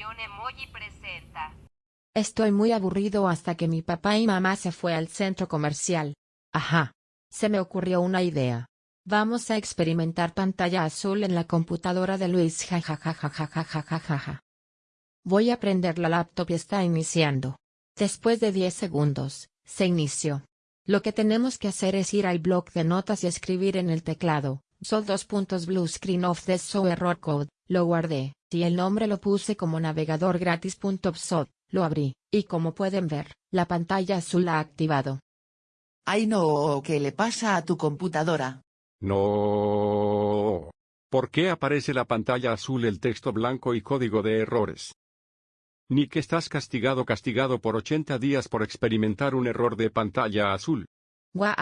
Nación Emoji presenta. Estoy muy aburrido hasta que mi papá y mamá se fue al centro comercial. Ajá. Se me ocurrió una idea. Vamos a experimentar pantalla azul en la computadora de Luis jajajajajajajaja. Voy a prender la laptop y está iniciando. Después de 10 segundos, se inició. Lo que tenemos que hacer es ir al bloc de notas y escribir en el teclado, sol dos puntos blue screen of the show error code, lo guardé, y el nombre lo puse como navegador gratis.psod, lo abrí, y como pueden ver, la pantalla azul ha activado. Ay no, ¿qué le pasa a tu computadora? No. ¿Por qué aparece la pantalla azul el texto blanco y código de errores? Ni que estás castigado castigado por 80 días por experimentar un error de pantalla azul. Guau.